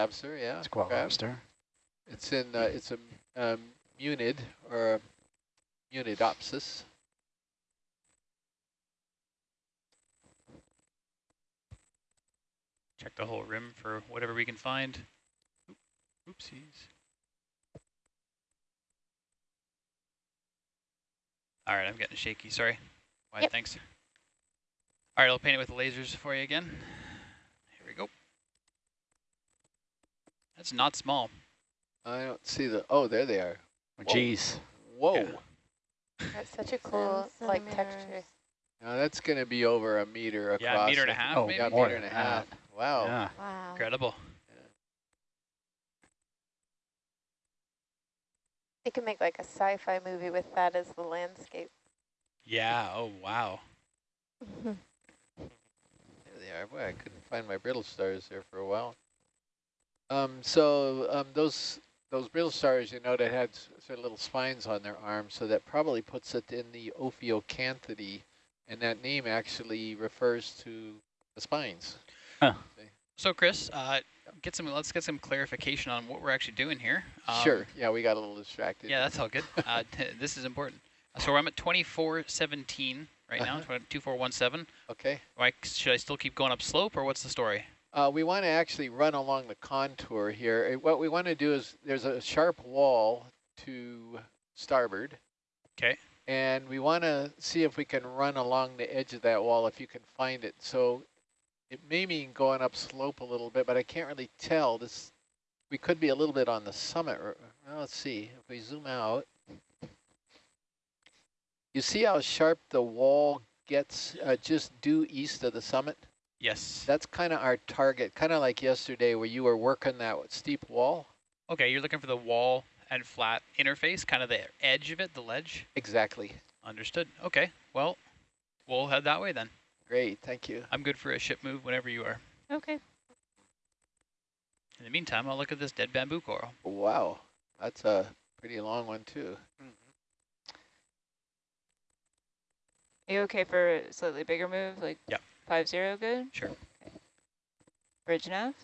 lobster, yeah. Squat crab. lobster. It's in, uh, it's a um, munid or a munidopsis. Check the whole rim for whatever we can find. Oopsies. All right, I'm getting shaky. Sorry. Why? Yep. Thanks. All right, I'll paint it with lasers for you again. Here we go. That's not small. I don't see the, oh, there they are. Oh, Whoa. Geez. Whoa. Yeah. That's such a cool like texture. Now that's going to be over a meter across. Yeah, a meter and a I think. half, Oh, maybe. Yeah, more meter and a half. that. Wow. Yeah. Wow. Incredible. You can make like a sci-fi movie with that as the landscape. Yeah. Oh, wow. There they are. Boy, I couldn't find my brittle stars there for a while. Um, so um, those those brittle stars, you know, that had sort of little spines on their arms, so that probably puts it in the Ophiocanthidae, and that name actually refers to the spines. So, Chris, uh, get some. Let's get some clarification on what we're actually doing here. Um, sure. Yeah, we got a little distracted. Yeah, that's all good. Uh, t- this is important. So I'm at 2417 right now, Uh-huh. 2417. Okay. Like, should I still keep going up slope, or what's the story? Uh, we want to actually run along the contour here. Uh, What we want to do is there's a sharp wall to starboard. 'Kay. And we want to see if we can run along the edge of that wall if you can find it. So it may mean going up slope a little bit, but I can't really tell. This We could be a little bit on the summit. Well, let's see. If we zoom out. You see how sharp the wall gets uh, just due east of the summit? Yes. That's kind of our target, kind of like yesterday where you were working that steep wall. Okay, you're looking for the wall and flat interface, kind of the edge of it, the ledge. Exactly. Understood. Okay, well, we'll head that way then. Great, thank you. I'm good for a ship move whenever you are. Okay. In the meantime, I'll look at this dead bamboo coral. Wow, that's a pretty long one too. Mm-hmm. Are you okay for a slightly bigger move, like Yep. Five zero good? Sure. Bridge nav?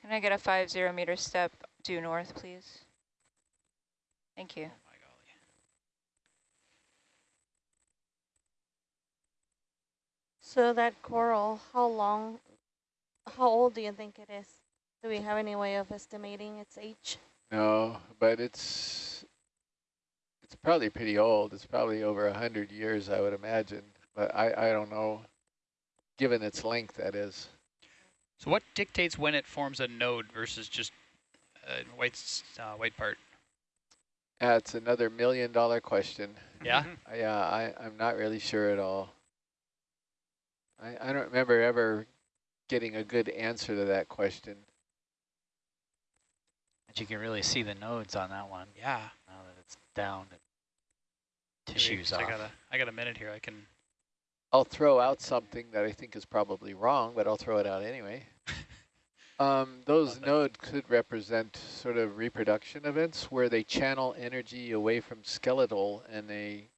Can I get a five zero meter step due north, please? Thank you. Oh my golly. So that coral, how long, how old do you think it is? Do we have any way of estimating its age? No, but it's it's probably pretty old. It's probably over a hundred years, I would imagine. But I I don't know, given its length, that is. So what dictates when it forms a node versus just a white, uh, white part? That's another million dollar question. Yeah? I, Yeah, I I'm not really sure at all. I I don't remember ever getting a good answer to that question. And you can really see the nodes on that one Yeah. now that it's down. and Maybe, Tissues 'cause I off. got, a, I got a minute here. I can... I'll throw out something that I think is probably wrong, but I'll throw it out anyway. Um, those Love nodes could represent sort of reproduction events where they channel energy away from skeletal and they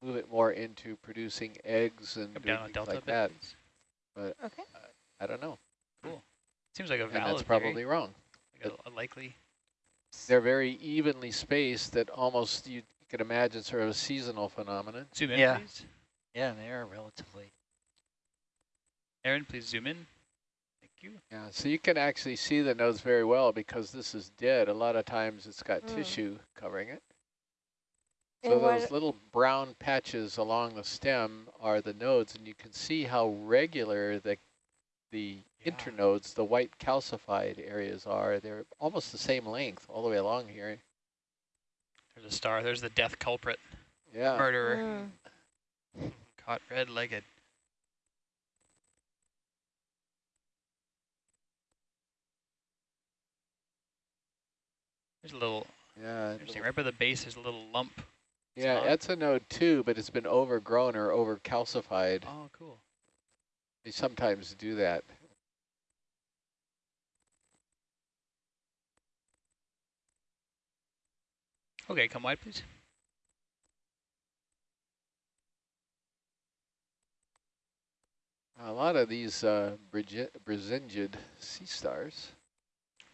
move it more into producing eggs and down things delta like bit, that. please. But Okay. I don't know. Cool. Seems like a valid. And that's probably theory, wrong. like a, a likely... They're very evenly spaced that almost you could imagine sort of a seasonal phenomenon. Zoom in, Yeah. please. Yeah, they are relatively. Aaron, please zoom in. Thank you. Yeah, so you can actually see the nodes very well because this is dead. A lot of times it's got Mm. tissue covering it. So what- those little brown patches along the stem are the nodes, and you can see how regular the the Yeah. internodes, the white calcified areas are. They're almost the same length all the way along here. There's a star. There's the death culprit. Yeah. Murderer. Mm. Caught red-legged. There's a little, Yeah. interesting, little- right by the base there's a little lump. Yeah, that's a node too, but it's been overgrown or over calcified. Oh, cool. They sometimes do that. Okay, come wide, please. A lot of these uh, Brigi- Brisingid sea stars.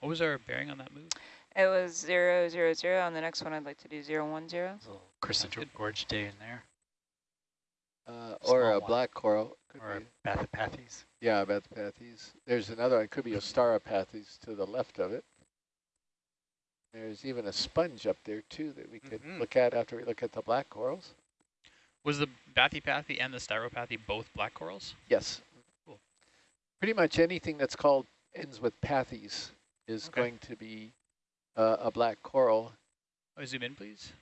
What was our bearing on that move? It was zero, zero, zero. On the next one, I'd like to do zero, one, zero. There's a little Christopher Gorge day in there, Uh, or a one. black coral. Could or be. Bathypathes. Yeah, Bathopathes. There's another one, could be a Stauropathes to the left of it. There's even a sponge up there too that we could Mhm. look at after we look at the black corals. Was the Bathypathy and the Styropathy both black corals? Yes. Cool. Pretty much anything that's called ends with pathes is Okay. going to be uh, a black coral. Oh, zoom in, please.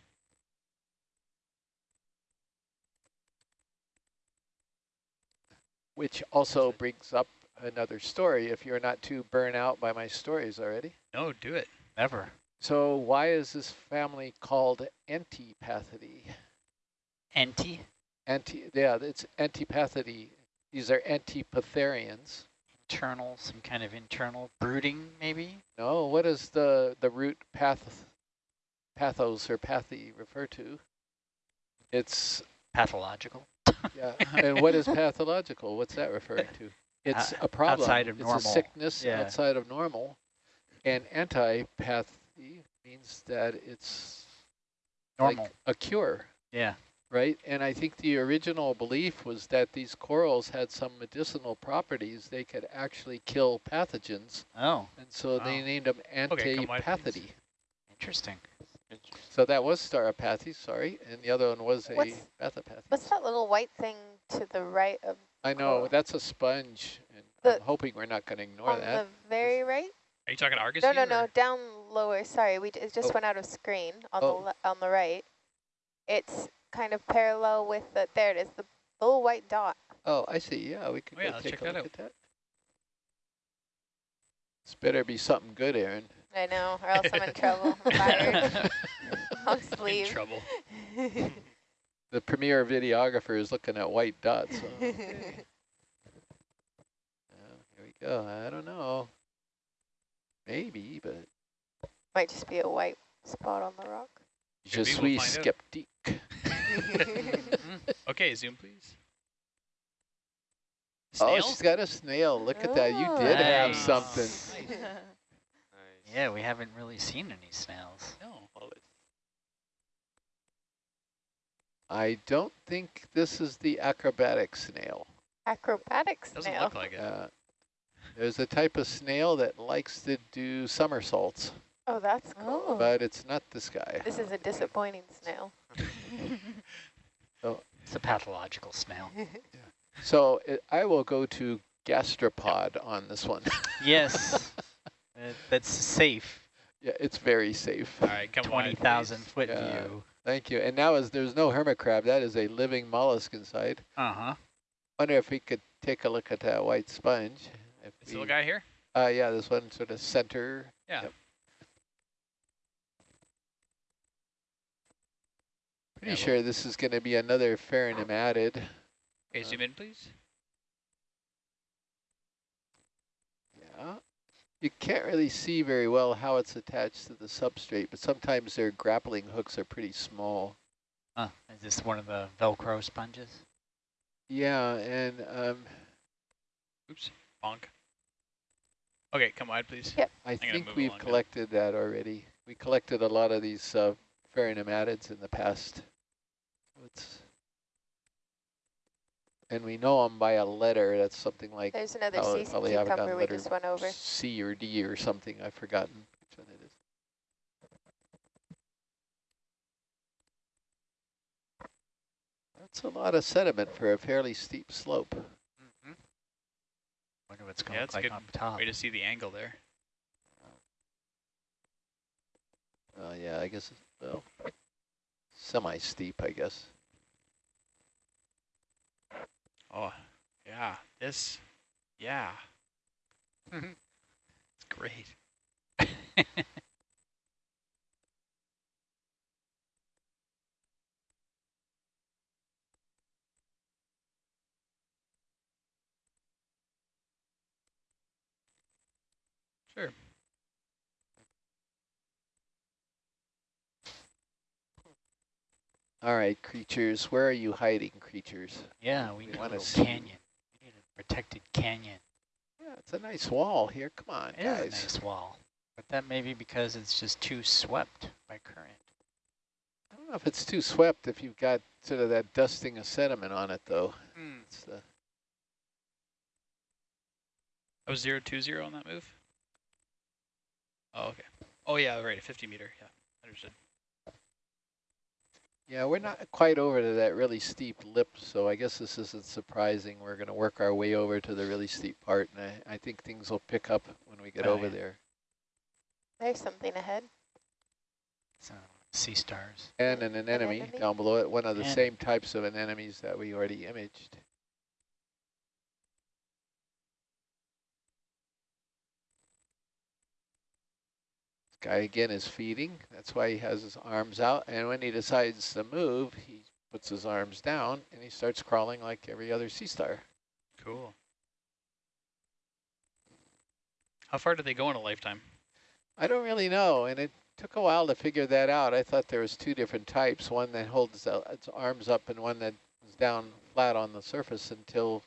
Which also brings up another story if you're not too burnt out by my stories already. No, do it. Ever. So why is this family called Antipathidae? Anti, Anti, yeah, it's Antipathidae. These are Antipatharians. internal, some kind of internal brooding, maybe? No, what does the, the root path, pathos or pathy refer to? It's, Pathological. yeah, and what is pathological? What's that referring to? It's uh, a problem. outside of it's normal. a sickness Yeah. outside of normal. And antipathy means that it's Normal. like a cure. yeah. right? And I think the original belief was that these corals had some medicinal properties. They could actually kill pathogens. Oh, And so they named them Okay, come wide, please. antipathidae. interesting. so that was Staropathy, sorry. And the other one was a What's- Bathopathy. What's that little white thing to the right of I know, coral? that's a sponge. And The- I'm hoping we're not going to ignore on that. the very right? Are you talking Argus No, no, here, no, or- down lower. Sorry, we it just Oh. went out of screen on Oh. the on the right. It's kind of parallel with the there it is, the little white dot. Oh, I see. Yeah, we could Oh, yeah, take check a that look out. at that. This better be something good, Aaron. I know, or else I'm in trouble. I'm fired. Long In trouble. The premier videographer is looking at white dots. so, okay. Yeah, here we go. I don't know. Maybe, but Might just be a white spot on the rock. je Maybe we'll suis find sceptique. Okay, zoom, please. Oh, she's got a snail. Look at that. You did have something. Nice. Yeah, we haven't really seen any snails. No. I don't think this is the acrobatic snail. Acrobatic snail? Doesn't snail. look like it. Uh, there's a type of snail that likes to do somersaults, oh, that's cool. Oh. but it's not this guy. This is a disappointing snail. It's a pathological snail. So it, I will go to gastropod on this one. yes, uh, that's safe. yeah, it's very safe. All right, come wide, 20,000 foot Yeah. view. Thank you. And now as there's no hermit crab, that is a living mollusk inside. Uh-huh. Wonder if we could take a look at that white sponge. If This little guy here? Uh, yeah, this one sort of center. Yeah. Yep. Pretty Yeah, sure this is going to be another pheronematid. Okay, Uh, zoom in, please. Yeah. You can't really see very well how it's attached to the substrate, but sometimes their grappling hooks are pretty small. Uh, is this one of the Velcro sponges? Yeah, and um, Oops, bonk. Okay, come wide, please. Yep. I gonna think we've along now. collected that already. We collected a lot of these uh, pheronematids in the past. It's, and we know them by a letter. That's something like There's another I'll- sea probably have it on cucumber we just went over. C or D or something. I've forgotten which one it is. That's a lot of sediment for a fairly steep slope. Wonder what's going Yeah, to that's look good like on top. Way to see the angle there. Oh yeah, I guess, it's- well, semi-steep, I guess. Oh, yeah. This, yeah. it's great. Sure. All right, creatures, where are you hiding, creatures? yeah, we We need a wanna little canyon. We need to protect protected canyon. Yeah, it's a nice wall here. Come on, It is guys. a nice wall, but that may be because it's just too swept by current. I don't know if it's too swept if you've got sort of that dusting of sediment on it, though. Hmm. It's the, I was zero two zero on that move. Oh, okay. Oh yeah, right, 50 meter. Yeah, understood. yeah, we're not quite over to that really steep lip, so I guess this isn't surprising. We're going to work our way over to the really steep part, and I, I think things will pick up when we get Oh, over yeah. there. There's something ahead. So sea stars. And an anemone anemone? down below it, one of the And- same types of anemones that we already imaged. Guy again is feeding. That's why he has his arms out. And when he decides to move, he puts his arms down and he starts crawling like every other sea star. Cool. How far do they go in a lifetime? I don't really know, and it took a while to figure that out. I thought there was two different types, one that holds its arms up and one that is down flat on the surface until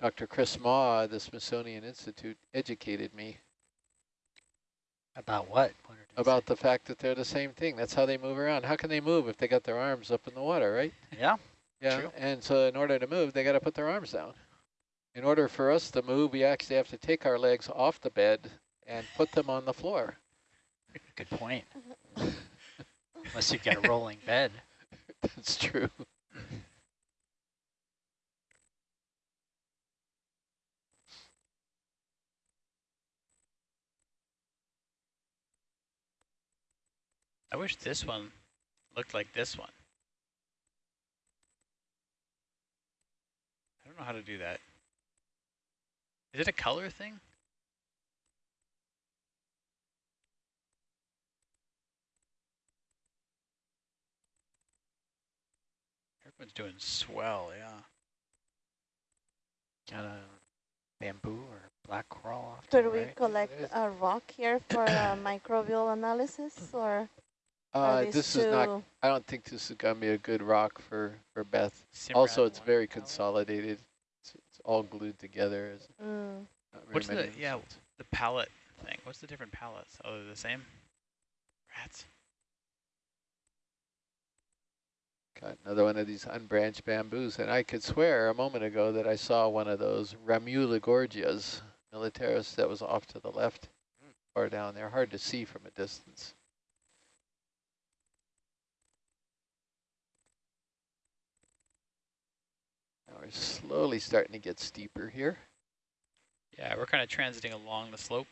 Dr. Chris at the Smithsonian Institute educated me About what? what about say? the fact that they're the same thing. That's how they move around. How can they move if they got their arms up in the water, right? Yeah, Yeah, True. and so in order to move, they got to put their arms down. In order for us to move, we actually have to take our legs off the bed and put them on the floor. good point. Unless you get a rolling bed. That's true. I wish this one looked like this one. I don't know how to do that. Is it a color thing? Everyone's doing swell, yeah. Got a bamboo or black coral off Could the we right. collect a rock here for uh, microbial analysis or are Uh, these this is not, I don't think this is going to be a good rock for, for Beth. Simrad Also, it's one very consolidated. It's, it's all glued together. Mm, What's the- many yeah. The palette thing. What's the different palettes? Oh, they're the same? Rats. Got another one of these unbranched bamboos. And I could swear a moment ago that I saw one of those Ramulogorgias militaris that was off to the left or down there. Hard to see from a distance. We're slowly starting to get steeper here. Yeah, we're kind of transiting along the slope.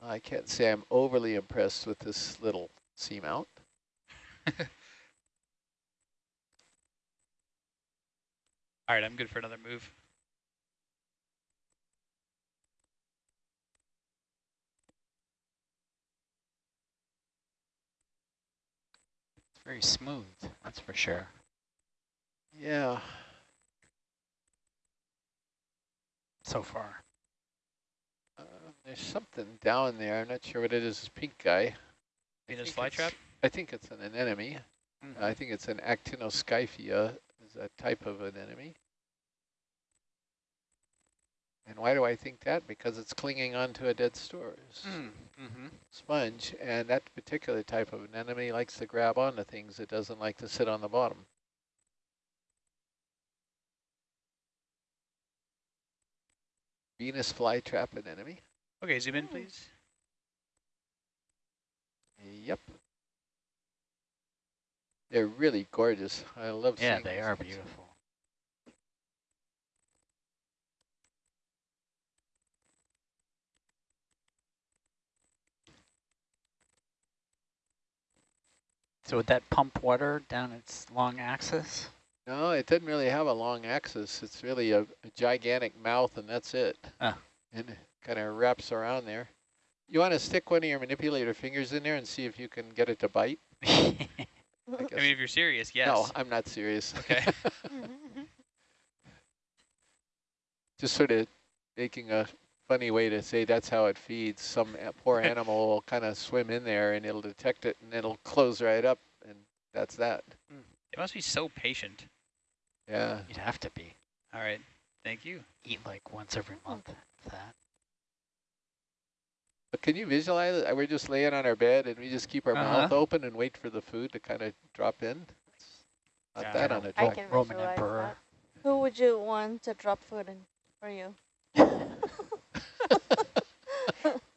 I can't say I'm overly impressed with this little seamount. All right, I'm good for another move. Very smooth, that's for sure. Yeah, So far. uh, there's something down there. I'm not sure what it is. This pink guy. I Venus think it's- flytrap? I think it's an anemone. I think it's an Actinoscyphia, is a type of anemone. And why do I think that? Because it's clinging onto a dead store Mm-hmm. sponge, and that particular type of anemone likes to grab onto things. It doesn't like to sit on the bottom. Venus flytrap anemone. Okay, zoom in, Oh. please. Yep. They're really gorgeous. I love Yeah, seeing they are things. beautiful. So would that pump water down its long axis? No, it doesn't really have a long axis. It's really a, a gigantic mouth, and that's it. Ah. And it kind of wraps around there. You want to stick one of your manipulator fingers in there and see if you can get it to bite? I I mean, if you're serious, yes. No, I'm not serious. Okay. Just sort of making a funny way to say that's how it feeds. Some poor animal will kind of swim in there and it'll detect it and it'll close right up and that's that. It must be so patient. Yeah. You'd have to be. All right. Thank you. Eat like once every month. That. But can you visualize it? We're just laying on our bed and we just keep our mouth Uh-huh. open and wait for the food to kind of drop in. It's not Yeah. that on a I can Roman visualize emperor. Who would you want to drop food in for you?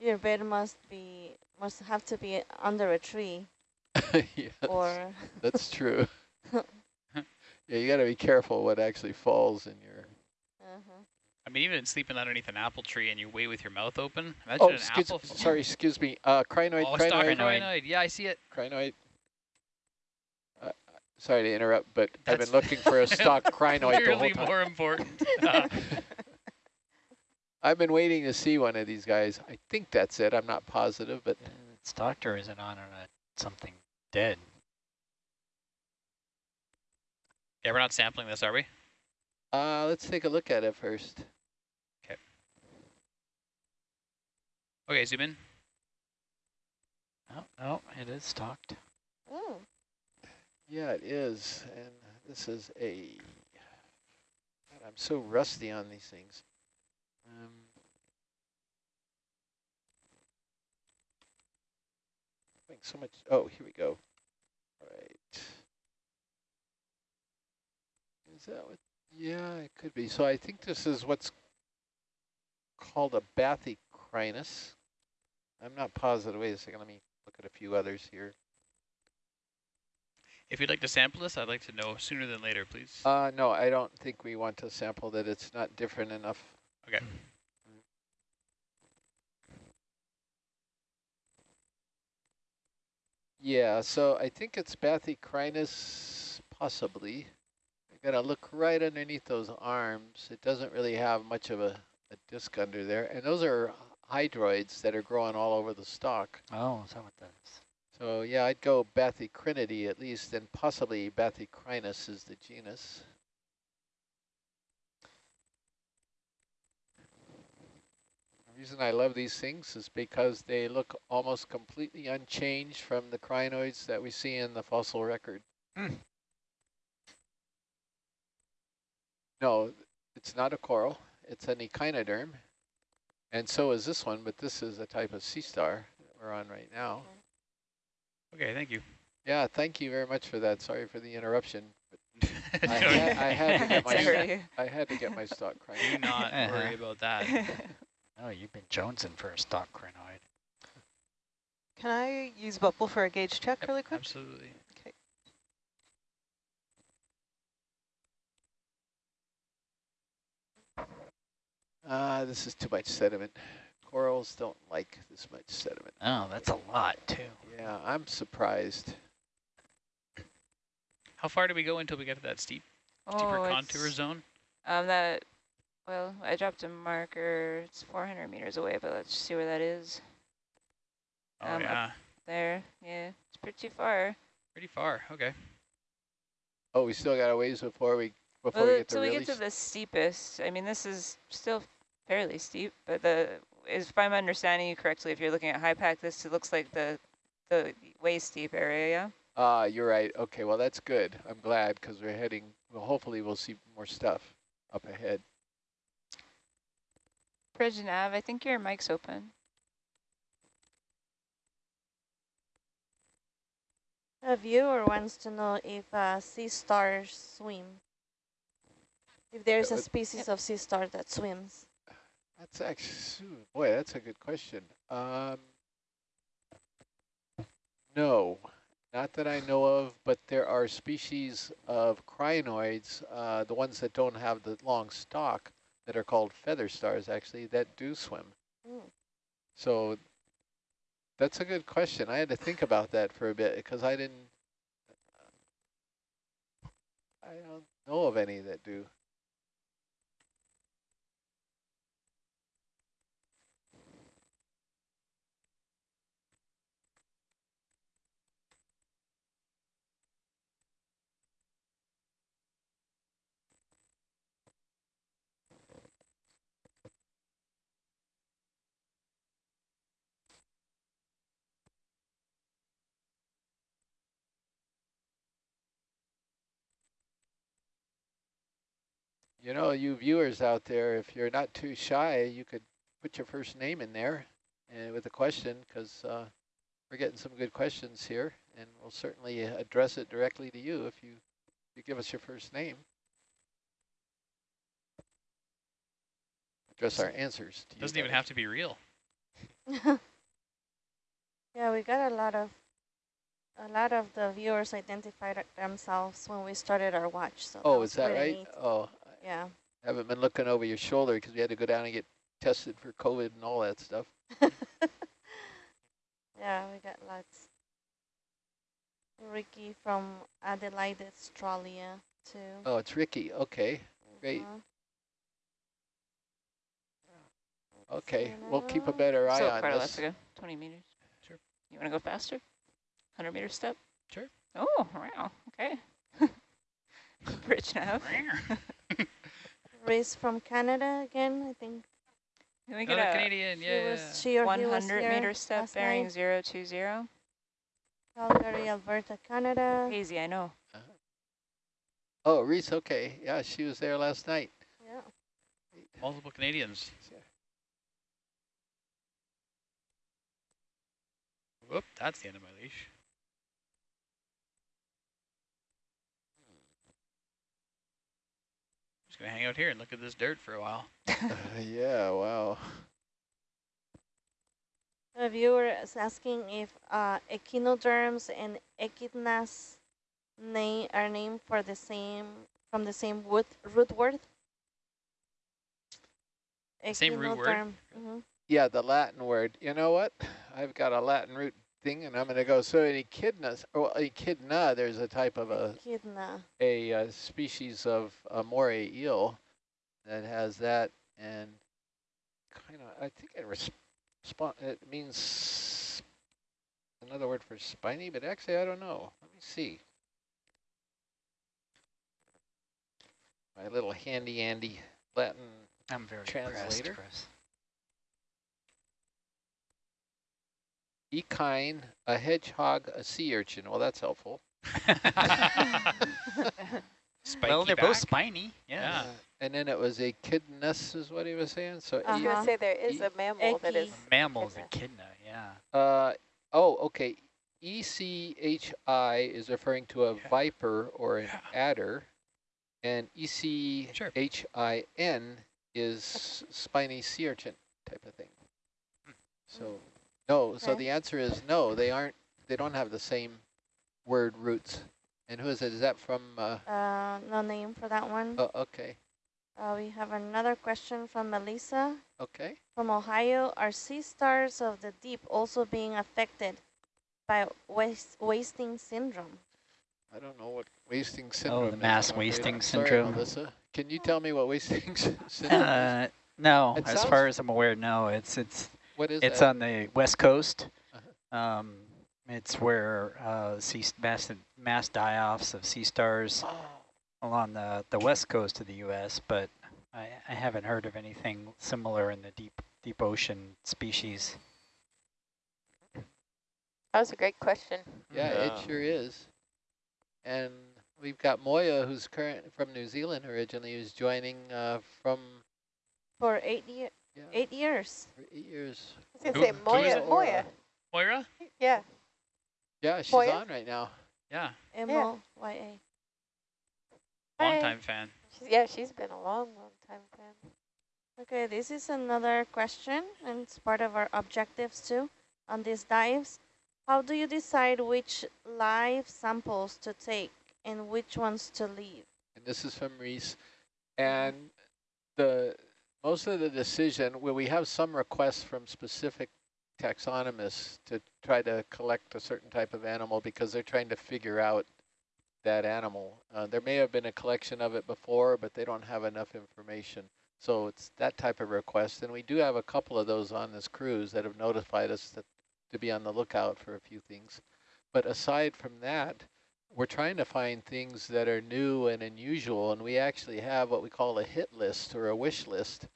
Your bed must be must have to be under a tree yes, or that's true. yeah, you got to be careful what actually falls in your. uh-huh. I mean, even sleeping underneath an apple tree and you wait with your mouth open. Imagine Oh, an excuse, apple. sorry, excuse me. Uh, crinoid, Oh, crinoid, crinoid. crinoid. Yeah, I see it. crinoid. Uh, sorry to interrupt, but I've been looking for a stock crinoid the whole time. more important. I've been waiting to see one of these guys. I think that's it. I'm not positive, but It's doctor isn't on on a, something dead? yeah, we're not sampling this, are we? uh, let's take a look at it first. Okay, zoom in. Oh, no, it is stocked. Ooh. Yeah, it is. And this is a. God, I'm so rusty on these things. Um, so much. Oh, here we go. All right. Is that what? Yeah, it could be. So I think this is what's called a bathycrinus. I'm not positive. Wait a second. Let me look at a few others here. If you'd like to sample this, I'd like to know sooner than later, please. Uh, no, I don't think we want to sample that. It's not different enough. Okay. Yeah, so I think it's Bathycrinus, possibly. You gotta look right underneath those arms. It doesn't really have much of a, a disc under there. And those are hydroids that are growing all over the stalk. Oh, is that what that is? So yeah, I'd go Bathycrinidae at least, and possibly Bathycrinus is the genus. The reason I love these things is because they look almost completely unchanged from the crinoids that we see in the fossil record. No, it's not a coral. It's an echinoderm. And so is this one, but this is a type of sea star that we're on right now. Okay, thank you. Yeah, thank you very much for that. Sorry for the interruption. I, had, I had to get my Sorry. I had to get my stock Do crinoid. not worry about that. Oh, you've been jonesing for a stock crinoid. Can I use Bubble for a gauge check really quick? Absolutely. Okay. Ah, this is too much sediment. Corals don't like this much sediment. Oh, that's a lot too. Yeah, I'm surprised. How far do we go until we get to that steep, steeper oh, contour it's, zone? um, that, well, I dropped a marker. It's 400 meters away, but let's see where that is. Oh, um, yeah. There, yeah, it's pretty far. Pretty far. Okay. Oh, we still got a ways before we before Well, we get to until we get to the steepest, I mean, this is still fairly steep, but the if I'm understanding you correctly, if you're looking at high pack, this looks like the the waist deep area, yeah? Ah, you're right. Okay, well that's good. I'm glad because we're heading. Well, hopefully we'll see more stuff up ahead. Bridge Nav, I think your mic's open. A viewer wants to know if uh, sea stars swim. If there's Uh, a species of sea star that swims. That's actually, boy, that's a good question. Um, no, not that I know of, but there are species of crinoids, uh, the ones that don't have the long stalk, that are called feather stars, actually, that do swim. Mm. So that's a good question. I had to think about that for a bit because I didn't, I don't know of any that do. You know, you viewers out there, if you're not too shy, you could put your first name in there and with a question because uh, we're getting some good questions here and we'll certainly address it directly to you if you, you give us your first name. Address our answers to you. Doesn't even have to be real. yeah, we got a lot of a lot of the viewers identified themselves when we started our watch. So Oh, was is that really right? neat. Oh, Yeah. I haven't been looking over your shoulder because we had to go down and get tested for COVID and all that stuff. yeah, we got lots. Ricky from Adelaide, Australia, too. Oh, it's Ricky. Okay, great. Mhm. Okay, we'll keep a better eye quite a on lot this. to go. 20 meters. Sure. You want to go faster? 100 meter step? Sure. Oh, wow. Okay. Bridge now. Reese from Canada again, I think. Can we get Another a Canadian, yeah. was she or he was 100 meter step bearing night. 020? Calgary, Alberta, Canada. Crazy, I know. Oh, oh, Reese, okay. Yeah, she was there last night. Yeah. Multiple Canadians. Whoop, that's the end of my leash. Just gonna hang out here and look at this dirt for a while. Uh, yeah, wow. A viewer is asking if uh, echinoderms and echidnas name are named for the same from the same wood, root word. Same root word? hmm Yeah, the Latin word. You know what? I've got a Latin root thing, and I'm going to go. So an echidna, or echidna, there's a type of a Echidna. a, uh species of a moray eel that has that, and kind of, I think it respond. It means another word for spiny, but actually I don't know. Let me see. My little handy Andy Latin. I'm very impressed, Translator? Chris. Echine, a hedgehog, a sea urchin. Well, that's helpful. Spiky well, they're back. both spiny. Yeah. Yeah. Uh, and then it was echidnus is what he was saying. So I was e- going to say there is E- a mammal that is. Echis. Mammals, Echidna. echidna, yeah. Uh, oh, okay. ECHI is referring to a Yeah. viper or an Yeah. adder, and E ECHIN is spiny sea urchin type of thing. So, no. So the answer is no. They aren't. They don't have the same word roots. And who is it? Is that from? Uh, Uh, no name for that one. oh, okay. Uh, we have another question from Melissa Okay. from Ohio. Are sea stars of the deep also being affected by waste, wasting syndrome? I don't know what wasting syndrome. Oh, the mass I'm wasting I'm sorry, syndrome. Melissa. Can you tell me what wasting syndrome is? Uh, no, It as sounds- far as I'm aware, no. It's it's What is it's that? on the west coast. Uh-huh. Um, it's where uh, sea mass mass die-offs of sea stars Oh, along the the west coast of the U.S. But I, I haven't heard of anything similar in the deep deep ocean species. That was a great question. yeah, Yeah. it sure is. And we've got Moya, who's current from New Zealand originally, who's joining uh, from For eight, year, yeah, eight years. for eight years. I was going to say who is Moya. Moya. Moira? Yeah. Yeah, she's Moya? on right now. Yeah, M-O-Y-A. long time fan. She's, yeah, she's been a long, long time fan. Okay, this is another question, and it's part of our objectives too on these dives. How do you decide which live samples to take and which ones to leave? and this is from Reese. And the most of the decision, well, we have some requests from specific taxonomists to try to collect a certain type of animal because they're trying to figure out that animal. Uh, there may have been a collection of it before, but they don't have enough information. So it's that type of request. And we do have a couple of those on this cruise that have notified us that to be on the lookout for a few things. But aside from that, we're trying to find things that are new and unusual, and we actually have what we call a hit list or a wish list.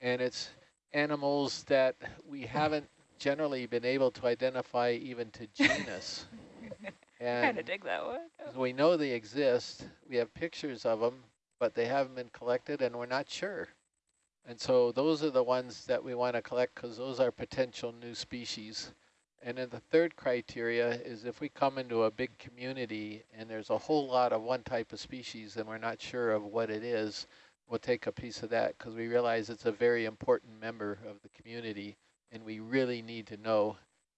And it's animals that we haven't generally been able to identify even to genus. Kind of dig that one. Oh. we know they exist. We have pictures of them, but they haven't been collected and we're not sure. And so those are the ones that we want to collect because those are potential new species. And then the third criteria is if we come into a big community and there's a whole lot of one type of species and we're not sure of what it is, we'll take a piece of that because we realize it's a very important member of the community and we really need to know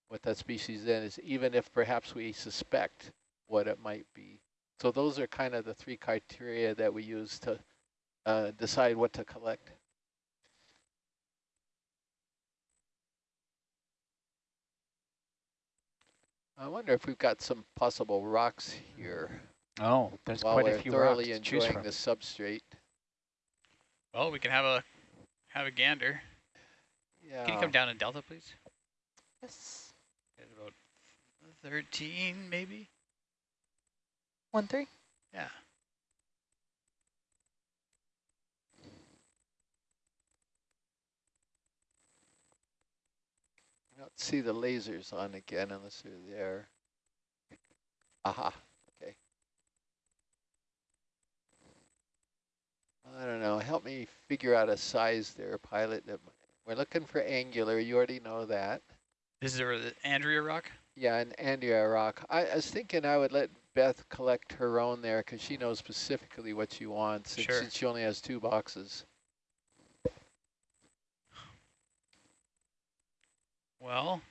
what that species is, even if perhaps we suspect what it might be. So those are kind of the three criteria that we use to uh, decide what to collect. I wonder if we've got some possible rocks here Oh, there's while quite we're a few rocks thoroughly to choose enjoying from. the substrate. Well, we can have a have a gander. Yeah. Can you come down in delta, please? Yes. At about 13, maybe? One three. Yeah. See the lasers on again unless they're there. Aha, okay. I don't know, help me figure out a size there, pilot. That We're looking for angular, you already know that. This is the Andrea rock? Yeah, and Andrea rock. I, I was thinking I would let Beth collect her own there because she knows specifically what she wants. Sure. since she only has two boxes. Well,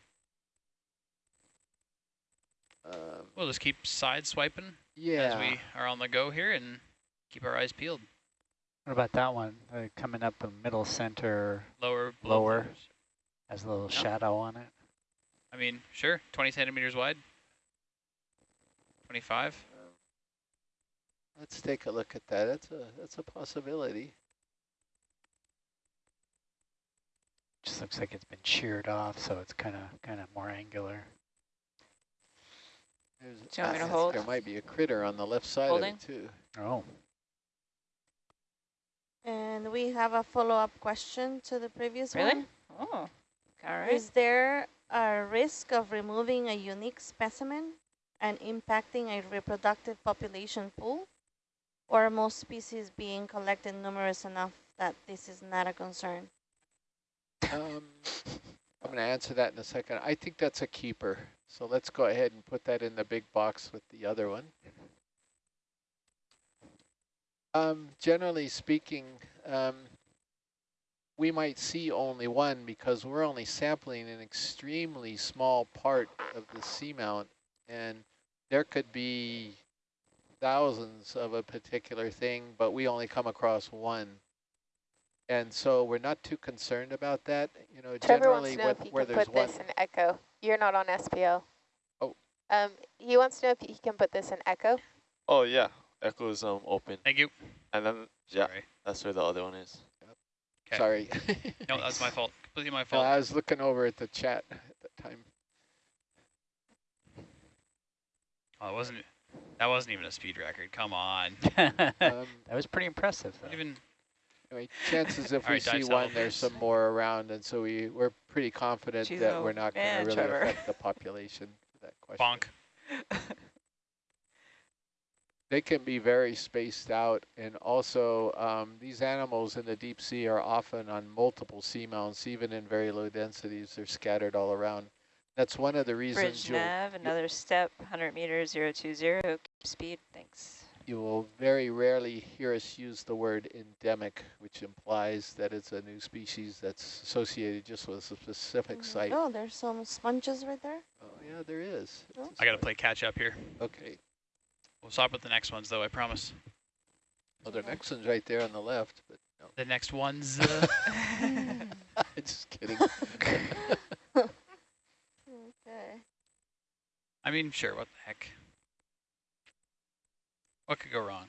Um, we'll just keep side swiping yeah. as we are on the go here and keep our eyes peeled. What about that one? Uh, coming up the middle center Lower, below Lower. floaters. has a little Yeah. shadow on it. I mean, sure, 20 centimeters wide. 25. Let's take a look at that. That's a that's a possibility. Just looks like it's been sheared off, so it's kind of kind of more angular. There's, Do you want me to hold? There might be a critter on the left side Holding? of it too. Oh, And we have a follow-up question to the previous Really? one. Oh, all right. Is there a risk of removing a unique specimen and impacting a reproductive population pool? Or are most species being collected numerous enough that this is not a concern? Um, I'm going to answer that in a second. I think that's a keeper. So let's go ahead and put that in the big box with the other one. Um, generally speaking, um, we might see only one because we're only sampling an extremely small part of the seamount, and there could be thousands of a particular thing, but we only come across one. And so we're not too concerned about that. You know, Trevor wants generally to know with, if he where can there's put one. this in echo. You're not on SPL. Oh. Um, he wants to know if he can put this in echo. Oh yeah, Echo is um open, Thank you. and then yeah, Sorry. that's where the other one is. 'Kay. Sorry. No, that's my fault. Completely my No, fault. I was looking over at the chat at the time. Oh, it wasn't. That wasn't even a speed record. Come on. that Um, was pretty impressive, though. Even anyway, chances if we Alright, see one, saddle there's some more around, and so we we're pretty confident Jeez, that oh, we're not going to really Trevor. affect the population. That question. bonk. They can be very spaced out, and also um, these animals in the deep sea are often on multiple seamounts, even in very low densities. They're scattered all around. That's one of the reasons Bridge you'll, nav, another step, 100 meters, 020, keep speed, thanks. You will very rarely hear us use the word endemic, which implies that it's a new species that's associated just with a specific Mm, site. Oh, there's some sponges right there. Oh, yeah, there is. Oh. I got to play catch up here. Okay. We'll stop with the next ones, though, I promise. Well, the next one's right there on the left, but no. The next ones. Uh, just kidding. Okay. I mean, sure, what the heck. What could go wrong?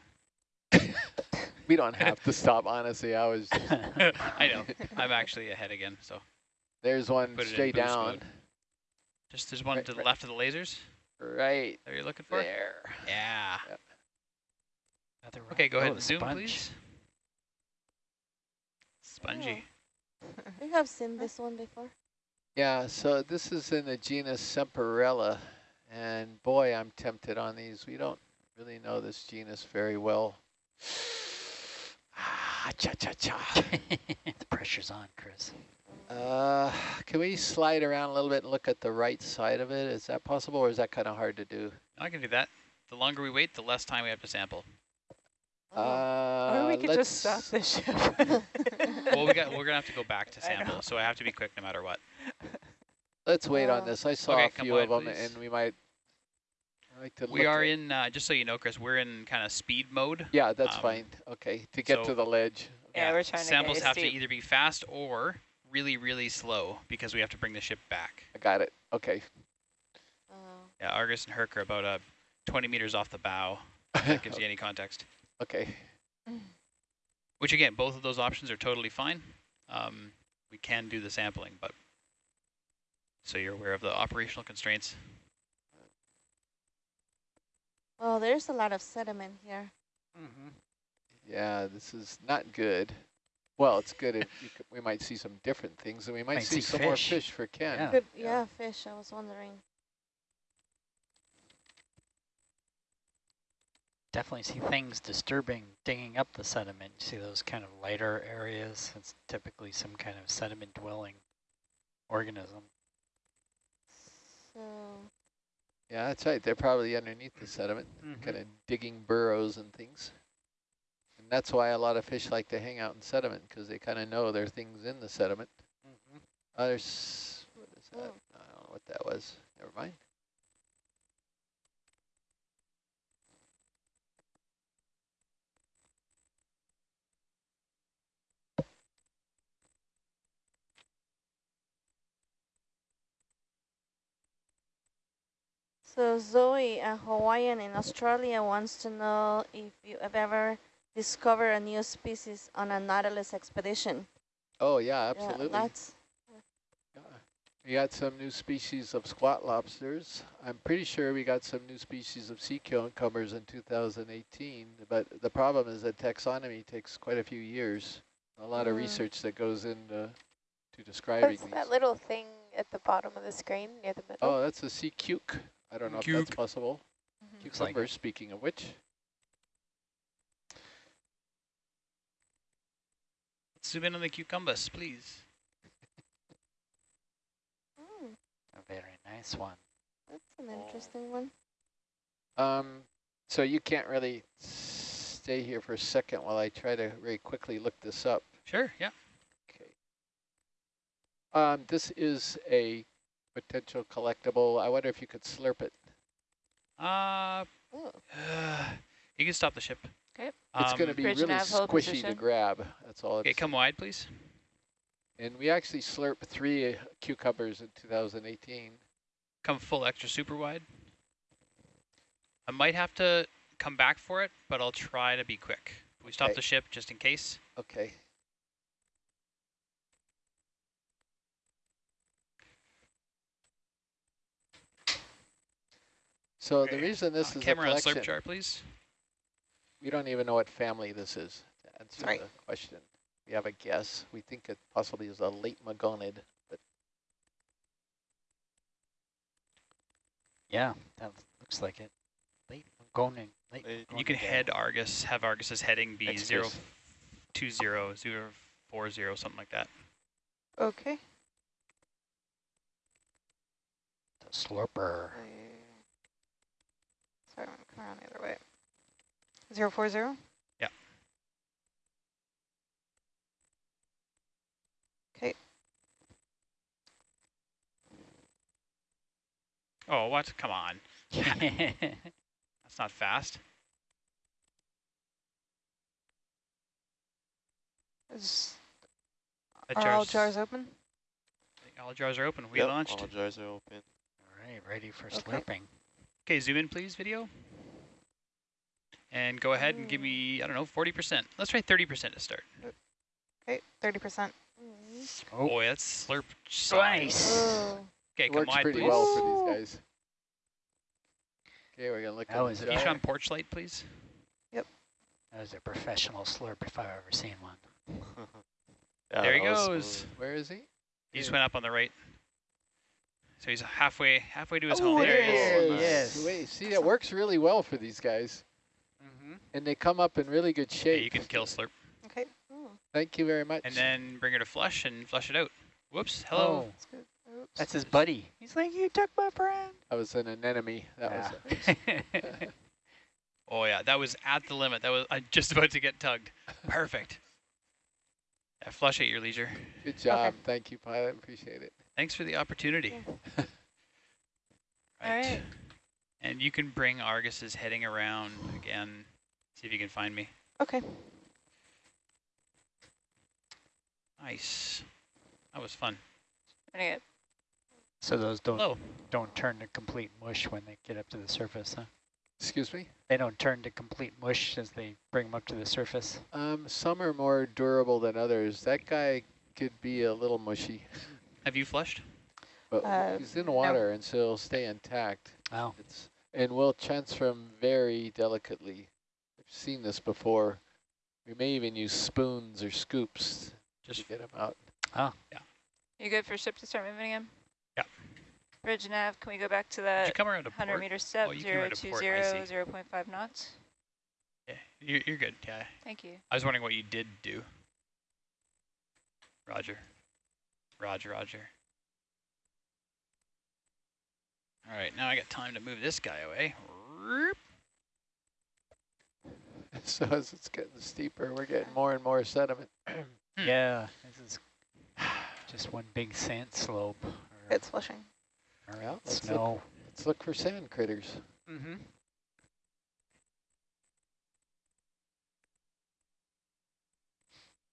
we don't have to stop, honestly. I was just, I know. I'm actually ahead again, so. there's one Put straight down. mode. Just there's one Right, to the right. left of the lasers Right that you're looking for? there. Yeah. Another Okay, go rock. ahead Oh, and zoom, sponge. please. Spongy. We have seen this one before. Yeah, so this is in the genus Semperella, and boy, I'm tempted on these. We don't really know this genus very well. Ah, cha cha cha. the pressure's on, Chris. Uh, can we slide around a little bit and look at the right side of it? Is that possible, or is that kind of hard to do? I can do that. The longer we wait, the less time we have to sample. Uh, or we could just stop let's- the ship. well, we got we're gonna have to go back to I sample, so I have to be quick no matter what. Let's wait on Uh, this. I saw Okay, a come few of them, please. and we might like to. We look are at- in uh, just so you know, Chris. We're in kind of speed mode. Yeah, that's um, fine. Okay, to get so- to the ledge. Yeah, we're trying to Samples you have steep. to either be fast or really, really slow because we have to bring the ship back. I got it. Okay. Oh. Yeah, Argus and Herc are about uh, 20 meters off the bow. If that gives you any context. okay. Which again, both of those options are totally fine. Um, we can do the sampling, but so you're aware of the operational constraints. Oh, there's a lot of sediment here. Mm-hmm. Yeah, this is not good. Well, it's good if you could, we might see some different things, and we might, Might see, see some more fish. fish for Ken. Yeah. Good, yeah. yeah, fish. I was wondering. Definitely see things disturbing, digging up the sediment. You see those kind of lighter areas. It's typically some kind of sediment dwelling organism. So, Yeah, that's right. They're probably underneath the sediment, Mm-hmm. kind of digging burrows and things. And that's why a lot of fish like to hang out in sediment, because they kind of know there are things in the sediment. Mm-hmm. Uh, there's, what is that? Oh. I don't know what that was. Never mind. So Zoe, a Hawaiian in Australia, wants to know if you have ever discovered a new species on a Nautilus expedition. Oh, yeah, Yeah, absolutely. that's Yeah. We got some new species of squat lobsters. I'm pretty sure we got some new species of sea cucumbers in 2018, but the problem is that taxonomy takes quite a few years. A lot of Mm. research that goes into to describing What's these. that little thing at the bottom of the screen near the middle? Oh, that's a sea cuc. I don't know if that's Cuc. possible. Looks. Cucumber, speaking of which. Zoom in on the cucumbers, please. mm, A very nice one. that's an interesting one. Um, so you can't really stay here for a second while I try to very quickly look this up. Sure, yeah. Okay. Um, this is a potential collectible. I wonder if you could slurp it. Uh, Oh, you can stop the ship. Okay. It's going to Um, be really nav, hold squishy to grab. That's all Okay, come wide, please. And we actually slurped three uh, cucumbers in 2018. Come full extra super wide. I might have to come back for it, but I'll try to be quick. We stop Okay. the ship just in case. Okay. So the reason this Uh, is a camera on collection, slurp chart, please. we don't even know what family this is to answer Right. the question. We have a guess. We think it possibly is a laetmogonid, but Yeah, that looks like it. Late going. Late Late. You can head Argus, have Argus's heading be Thanks, zero two zero zero four zero something like that. Okay. The slurper. Sorry, I'm coming around the other way. Zero four zero? Yeah. Okay. Oh, what? Come on. That's not fast. Is That are all jar's- jars open? I think All jars are open. We Yep, launched. All jars are open. All right, ready for Okay. slurping. Okay, zoom in, please, video. And go ahead and give me, I don't know, 40%. Let's try 30% to start. Okay, 30%. mm. Oh, Boy, that's slurp Nice. size. Oh, Okay, it come works wide, pretty please. well for these guys. Okay, we're gonna look That at was the a Can you jar. porch light, please? Yep. That was a professional slurp if I've ever seen one. Yeah, There he goes. smooth. Where is he? He just went up on the right. So he's halfway halfway to his Oh, home. there There he he is. is. Yes. Wait, see, it works really well for these guys, Mm-hmm. and they come up in really good shape. Yeah, shape. you can kill slurp. Okay. mm. Thank you very much. and then bring her to flush and flush it out. Whoops, hello. Oh, that's his buddy. He's like, you took my friend. I was an anemone. That was Yeah. Oh yeah, that was at the limit. That was uh, just about to get tugged. Perfect. Yeah, flush at your leisure. good job. Thank you, pilot. Appreciate it. Thanks for the opportunity. All right. And you can bring Argus's heading around again. See if you can find me. Okay. Nice. That was fun. Pretty good. so those don't Hello. don't turn to complete mush when they get up to the surface, huh? Excuse me. They don't turn to complete mush as they bring them up to the surface. Um, some are more durable than others. That guy could be a little mushy, Have you flushed? but Uh, he's in water and so he'll stay intact. Oh, It's and we'll transfer them very delicately. I've seen this before. We may even use spoons or scoops Just to get them out. Oh, yeah. You good for ship to start moving again? Yeah. Bridge nav, can we go back to did that you come around to 100 port? meter step, Oh, you came around I 020, see. 0.5 knots? Yeah, you're, you're good. Yeah. Thank you. I was wondering what you did do. Roger. Roger, roger. All right, now I got time to move this guy away. So as it's getting steeper, we're getting more and more sediment. Hmm. yeah. This is just one big sand slope. Or, It's flushing. or Well, let's look. Let's look for sand critters. Mm-hmm.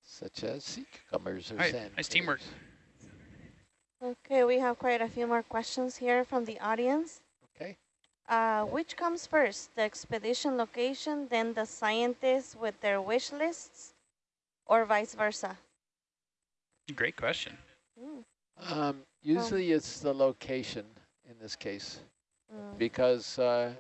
such as sea cucumbers or All right, sand. nice teamwork. Critters. Okay, we have quite a few more questions here from the audience. Okay. Uh, which comes first, the expedition location, then the scientists with their wish lists, or vice versa? Great question. Mm, Um, usually it's the location in this case mm, because uh,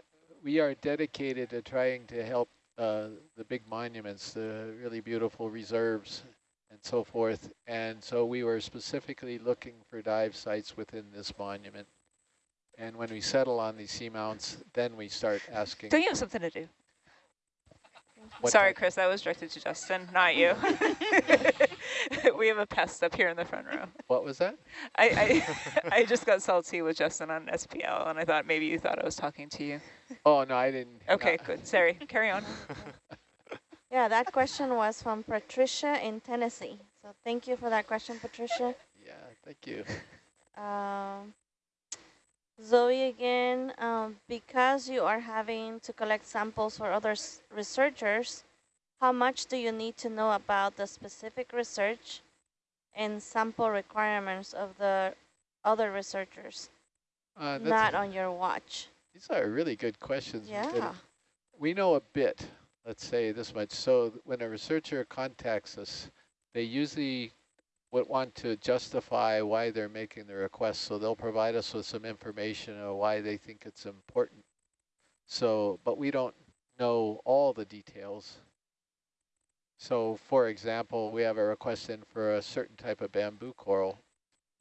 we are dedicated to trying to help uh, the big monuments, the really beautiful reserves and so forth. And so we were specifically looking for dive sites within this monument. And when we settle on these seamounts, then we start asking. Don't you have something to do? what Sorry, Chris, that was directed to Justin, not you. we have a pest up here in the front row. What was that? I, I, I just got salty with Justin on SPL, and I thought maybe you thought I was talking to you. Oh, no, I didn't. Okay, uh, good. Sorry, carry on. Yeah, that question was from Patricia in Tennessee. So thank you for that question, Patricia. Yeah, thank you. Um, Zoe again, um, because you are having to collect samples for other s- researchers, how much do you need to know about the specific research and sample requirements of the other researchers, Uh, not a- on your watch? These are really good questions. Yeah. We know a bit, let's say this much. So when a researcher contacts us, they usually would want to justify why they're making the request. So they'll provide us with some information on why they think it's important. So, but we don't know all the details. So for example, we have a request in for a certain type of bamboo coral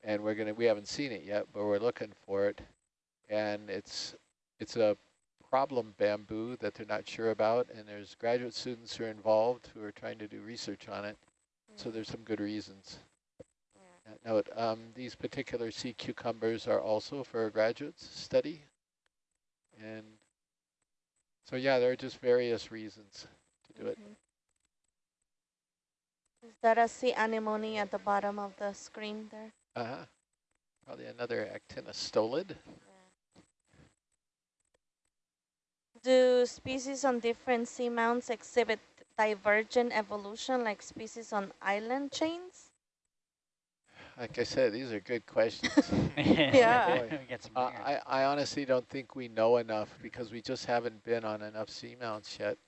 and we're gonna, we haven't seen it yet, but we're looking for it. And it's, it's a problem bamboo that they're not sure about, and there's graduate students who are involved who are trying to do research on it. So there's some good reasons. Uh, Note, um, these particular sea cucumbers are also for a graduate study. And so, yeah, there are just various reasons to do it. Mhm. Is that a sea anemone at the bottom of the screen there? Uh-huh. Probably another actinostolid. Do species on different seamounts exhibit divergent evolution like species on island chains? Like I said, these are good questions. Yeah. Boy. We get some Uh. I, I honestly don't think we know enough because we just haven't been on enough seamounts yet.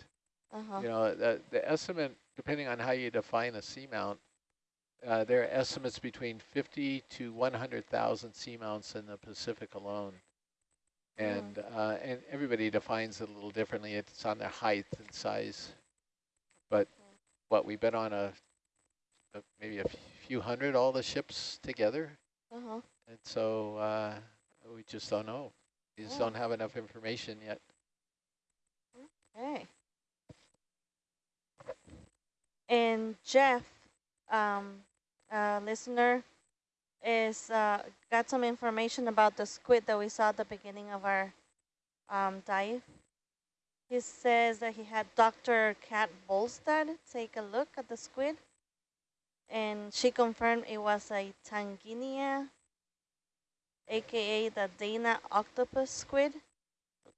Uh-huh. You know, the, the estimate, depending on how you define a seamount, uh, there are estimates between 50 to 100,000 seamounts in the Pacific alone. And, uh, and everybody defines it a little differently. It's on their height and size. But what, we've been on a, a maybe a few hundred, all the ships together. Uh-huh. And so uh, we just don't know. We just Yeah. don't have enough information yet. Okay. And Jeff um, uh, listener is uh, got some information about the squid that we saw at the beginning of our um, dive. He says that he had Dr. Kat Bolstad take a look at the squid, and she confirmed it was a Taningia, aka the Dana octopus squid.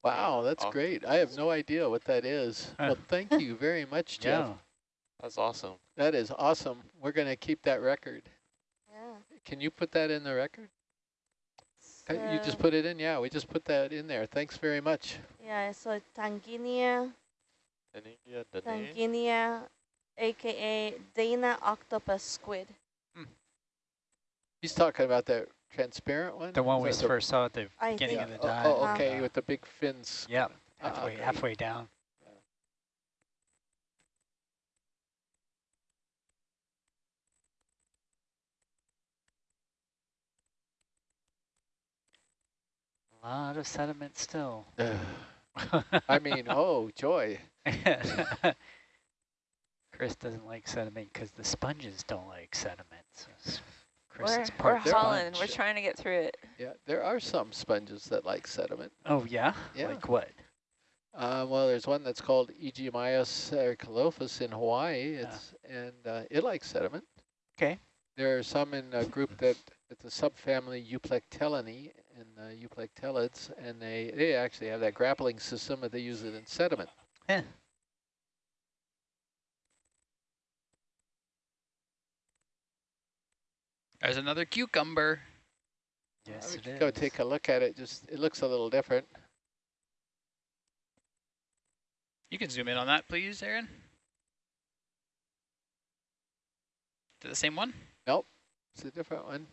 Wow, that's Awesome. great. I have no idea what that is. Huh. Well, thank you very much, Jeff. Yeah. That's awesome. That is awesome. We're going to keep that record. Yeah. Can you put that in the record? Uh, You just put it in? Yeah, we just put that in there. Thanks very much. Yeah, so Taningia, Tangia, the? Taningia, aka Dana octopus squid. He's talking about that transparent one? The one Is we first saw at the I beginning think- of the Oh, dive. Oh, Uh, okay, with the big fins. Yep, halfway, okay. halfway down. A lot of sediment still. I mean, oh, joy. Chris doesn't like sediment because the sponges don't like sediment. So Chris We're, is we're part hauling. We're trying to get through it. Yeah, there are some sponges that like sediment. Oh yeah? Yeah. Like what? Uh, well, there's one that's called Aegimaios ericolopus in Hawaii. Ah. It's and uh, it likes sediment. Okay. There are some in a group that it's a subfamily Euplectellinae in uh, Euplectellids, and they they actually have that grappling system, but they use it in sediment. Yeah. There's another cucumber. Yes, we it could is. go take a look at it. Just it looks a little different. You can zoom in on that, please, Aaron. Is it the same one? Nope, it's a different one.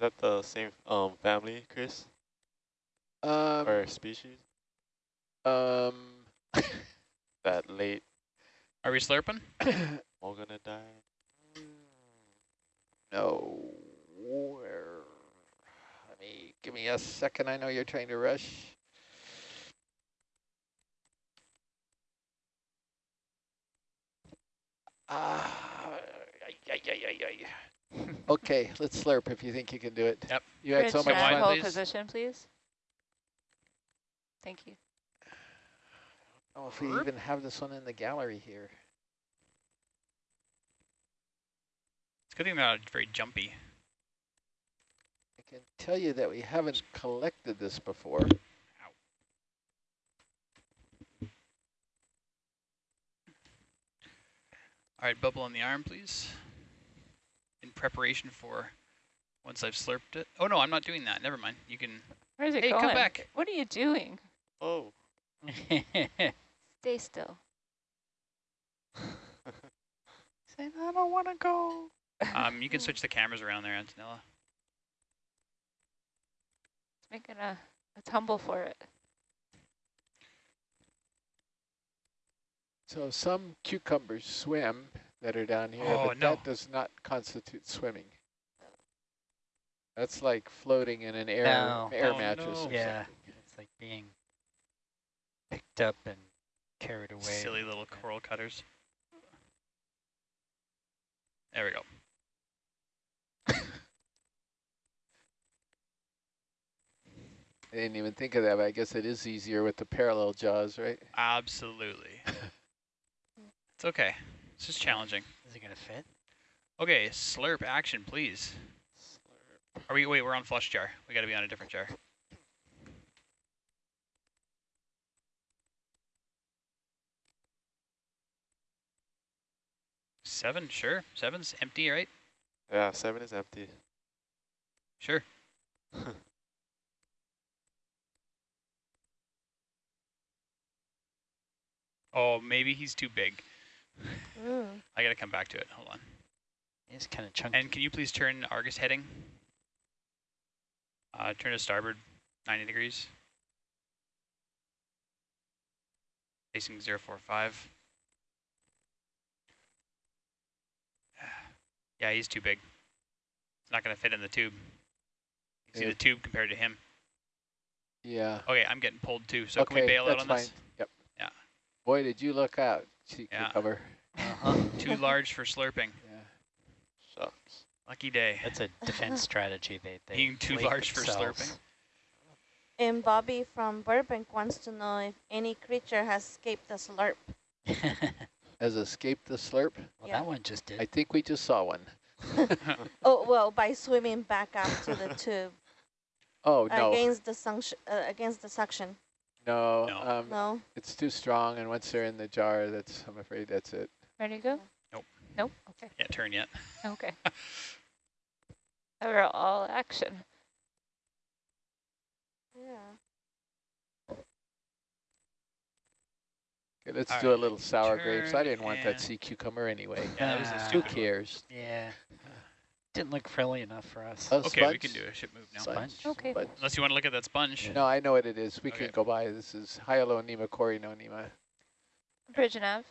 Is that the same um family, Chris? Um, or species? um, That late Are we slurping? all gonna die? no. Where? Let me give me a second. I know you're trying to rush. Ah, ay, ay, ay, ay, ay. Okay, let's slurp if you think you can do it. Yep. You had Rich, so much wine, fun. hold please. position, please. Thank you. Oh, if we Slurp. even have this one in the gallery here. It's a good thing they're not very jumpy. I can tell you that we haven't collected this before. All right, bubble on the arm, please. In preparation for once I've slurped it. Oh, no, I'm not doing that. Never mind. You can... Where's it Hey, going? come back. What are you doing? Oh. Stay still. Saying I don't want to go. Um, you can switch the cameras around there, Antonella. It's making a, a tumble for it. So some cucumbers swim that are down here, Oh, but no. that does not constitute swimming. That's like floating in an air No. air Oh, mattress. no. or Yeah, something. it's like being picked up and carried away. Silly little coral cutters. There we go. I didn't even think of that, but I guess it is easier with the parallel jaws, right? Absolutely. it's okay. It's is challenging. Is it gonna fit? Okay, slurp action, please. Slurp. Are we, wait, we're on flush jar. We gotta be on a different jar. Seven, sure. Seven's empty, right? Yeah, seven is empty. Sure. Oh, maybe he's too big. Mm. I gotta come back to it. Hold on. It's kind of chunky. And can you please turn Argus heading? Uh, turn to starboard 90 degrees. Facing 045. Yeah, he's too big. It's not going to fit in the tube. You can see Yeah. the tube compared to him. Yeah. Okay, I'm getting pulled too, so okay, can we bail out on fine. this? Yep. Yeah. Boy, did you look out. Sea Yeah. cucumber. Uh-huh. Too large for slurping. Yeah. Shucks. Lucky day. That's a defense strategy. They, they Being too inflate large for slurping. And Bobby from Burbank wants to know if any creature has escaped the slurp. Has escaped the slurp. well, Yeah. that one just did. I think we just saw one. Oh, well, by swimming back up to the tube Oh, no. against the suction, uh, against the suction. No, No. Um, No. it's too strong, and once they're in the jar, that's I'm afraid that's it. Ready to go? Nope. Nope. Okay. Can't turn yet. Okay. We're all action. Yeah. Okay, let's All do a little sour grapes. I didn't want that sea cucumber anyway. Yeah, that was a Ah. Who stupid one. cares? yeah. Didn't look frilly enough for us. Oh, Okay, we can do a ship move now. Sponge. Okay. But Unless you want to look at that sponge. no, I know what it is. We Okay. can go by. This is Hyalonema Corynonema. Bridge nav.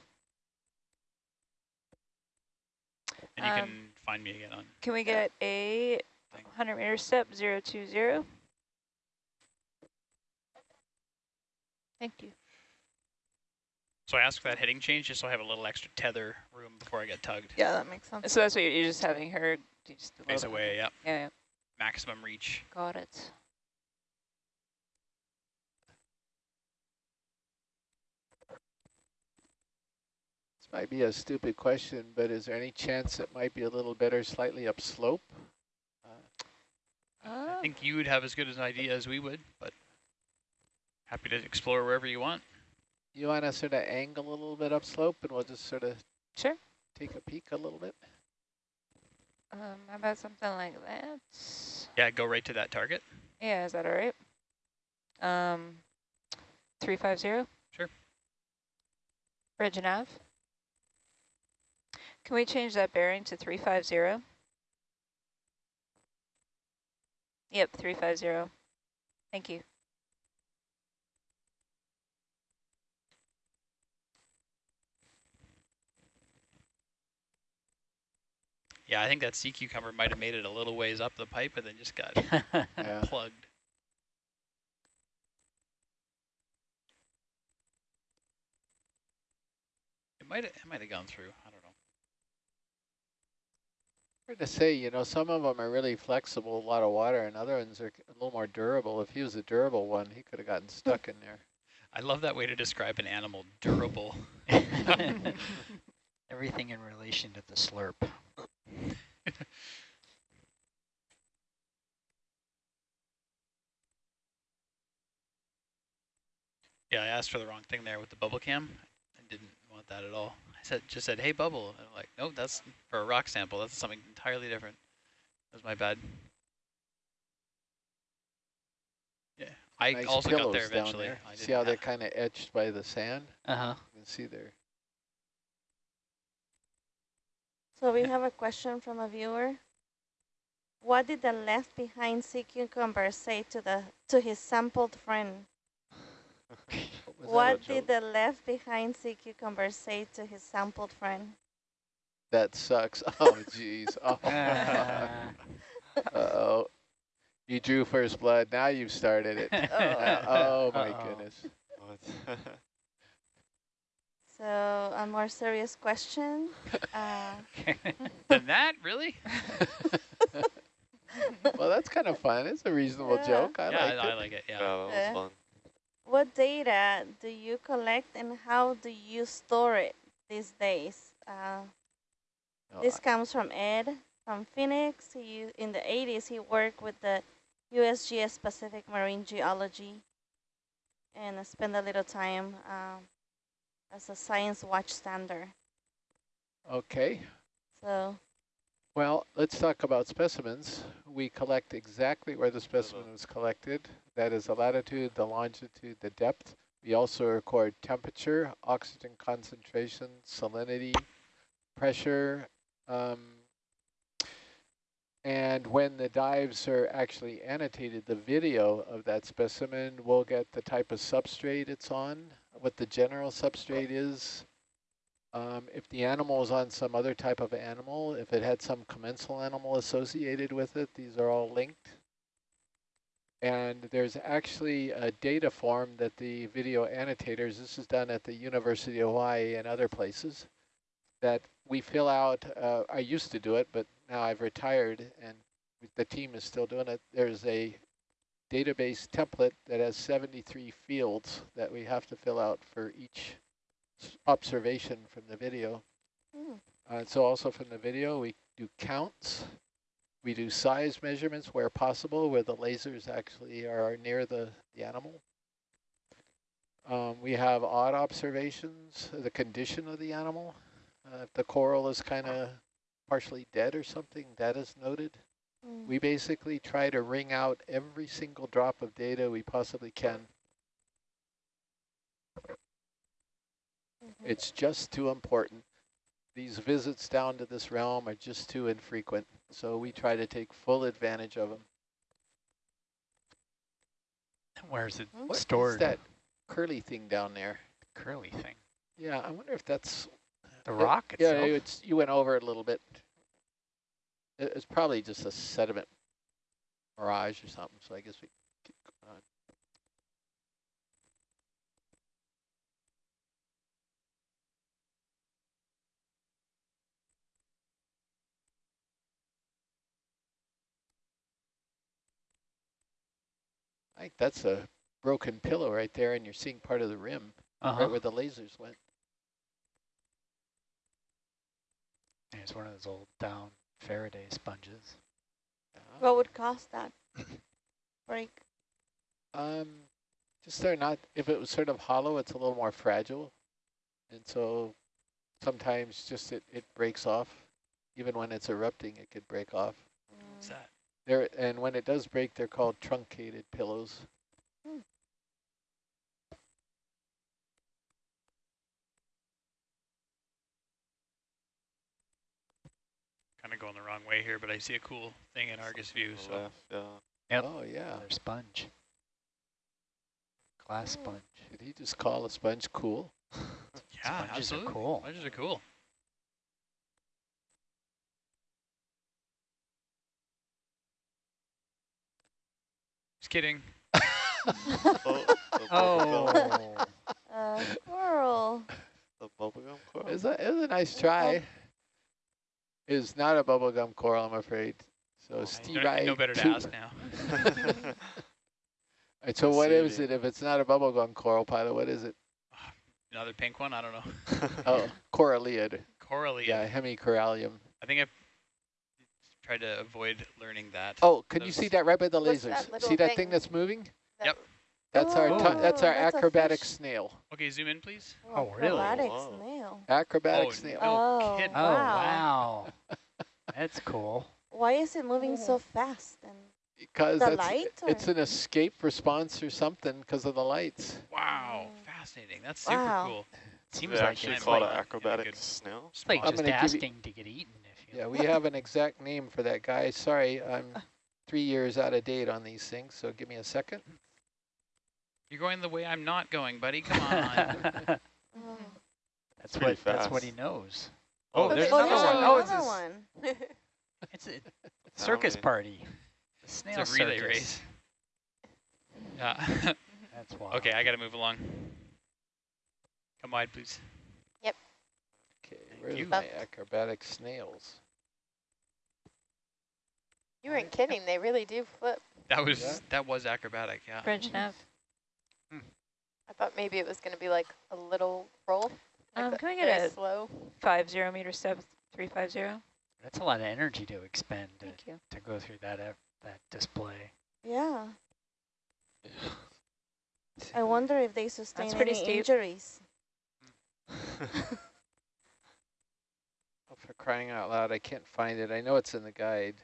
And you Um, can find me again on Can we get a Thing. 100 meter step, 020? Thank you. So I asked for that heading change just so I have a little extra tether room before I get tugged. Yeah, that makes sense. So that's what you're, you're just having her do just a Face away, yeah. Yeah, yeah, Maximum reach. got it. This might be a stupid question, but is there any chance it might be a little better slightly upslope? Uh, I Oh, think you would have as good an idea as we would, but happy to explore wherever you want. you want us to sort of angle a little bit upslope, and we'll just sort of sure. take a peek a little bit? Um, how about something like that? Yeah, go right to that target. Yeah, is that all right? Um, 350? Sure. Bridge. Can we change that bearing to 350? Yep, 350. Thank you. Yeah, I think that sea cucumber might have made it a little ways up the pipe and then just got Yeah. plugged. It might have, it might have gone through. I don't know. Hard to say, you know, some of them are really flexible, a lot of water, and other ones are a little more durable. If he was a durable one, he could have gotten stuck in there. I love that way to describe an animal, durable. Everything in relation to the slurp. Yeah, I asked for the wrong thing there with the bubble cam. I didn't want that at all. I said just said, "Hey, bubble," and I'm like, "Nope, that's for a rock sample. That's something entirely different." That was my bad. Yeah, I nice also got there eventually. there. I See how they're kind of etched by the sand? Uh-huh. You can see there. So we have a question from a viewer. What did the left behind sea cucumber say to the to his sampled friend? Was that a What did the left behind sea cucumber say to his sampled friend? That sucks. Oh, jeez. Oh. Ah. Uh-oh. You drew first blood. Now you've started it. Uh, oh, my Uh-oh. goodness. What? So a more serious question. Uh, Than that, really? well, that's kind of fun. It's a reasonable Yeah. joke. I yeah, like I, I it. like it. yeah, Yeah. that was Yeah. fun. what data do you collect and how do you store it these days? Uh, No, This comes from Ed from Phoenix. He in the 80s he worked with the USGS Pacific Marine Geology and spent a little time um, as a science watch stander. Okay. So Well, let's talk about specimens. We collect exactly where the specimen was collected. That is the latitude, the longitude, the depth. We also record temperature, oxygen concentration, salinity, pressure, um, and when the dives are actually annotated, the video of that specimen will get the type of substrate it's on, what the general substrate is, um, if the animal is on some other type of animal, if it had some commensal animal associated with it, these are all linked. And there's actually a data form that the video annotators, this is done at the University of Hawaii and other places, that we fill out, uh, I used to do it, but now I've retired and the team is still doing it. There's a database template that has 73 fields that we have to fill out for each observation from the video. Hmm. Uh, so also from the video, we do counts. We do size measurements where possible, where the lasers actually are near the, the animal. Um, we have odd observations, the condition of the animal. Uh, if the coral is kind of partially dead or something, that is noted. Mm. We basically try to wring out every single drop of data we possibly can. Mhm. It's just too important. These visits down to this realm are just too infrequent, so we try to take full advantage of them. Where's it Hmm? What is stored? that curly thing down there? curly thing. Yeah, I wonder if that's The rock Yeah, itself. it's you went over it a little bit. It- It's probably just a sediment mirage or something. So I guess we keep going on. I think that's a broken pillow right there, and you're seeing part of the rim, uh-huh. right where the lasers went. And It's one of those old down Faraday sponges. What would cause that break? Um, just they're not, if it was sort of hollow, it's a little more fragile. And so sometimes just it, it breaks off. Even when it's erupting, it could break off. What's that? There, and when it does break, they're called truncated pillows. Kind of going the wrong way here, but I see a cool thing in Argus view. So left, yeah. Yep. Oh, yeah. Another sponge. Glass Oh. sponge. Did he just call a sponge cool? yeah, Sponges are cool. Sponges are cool. Just kidding. Oh, the Oh, Uh, squirrel. the bubblegum coral. It was a, it was a nice try. It is not a bubblegum coral, I'm afraid. So Oh. Steve, know, I know better to ask now. Alright, so what is Saving. it if it's not a bubblegum coral pilot? What is it? Another pink one? I don't know. Oh, coralliid. Corally. Yeah, hemicorallium. I think I've tried to avoid learning that. Oh, can you see that right by the lasers? that See that thing? thing that's moving? That- Yep. That's our Oh, that's our that's acrobatic snail. Okay, zoom in, please. Oh, really? Acrobatic Wow. snail. Acrobatic Oh, snail. no Oh, kidding. oh wow. wow. That's cool. Why is it moving so fast? And Because the that's light it's or- an escape response or something because of the lights. Wow, Mm. fascinating. That's super Wow. cool. Seems they like actually it's call it like, an acrobatic good snail. it's like I'm just gonna asking to get eaten. If you Yeah, we have an exact name for that guy. Sorry, I'm three years out of date on these things, so give me a second. You're going the way I'm not going, buddy. Come on. that's what pretty that's what he knows. Oh, Oh, there's there's oh, another one. one. Oh, it's another one. It's a circus party. The snail it's a relay circus. race. Yeah. That's wild. okay, I got to move along. Come wide, please. Yep. Okay, where's you. my acrobatic snails? You weren't kidding. They really do flip. That was Yeah. that was acrobatic. Yeah. Bridge mm-hmm. nav. I thought maybe it was going to be like a little roll. like Um, a- can we get very a- slow? Five zero meter step, three five zero. That's a lot of energy to expend to, Thank you. to go through that uh, that display. Yeah. I wonder if they sustain pretty any steep. injuries. Oh, for crying out loud, I can't find it. I know it's in the guide.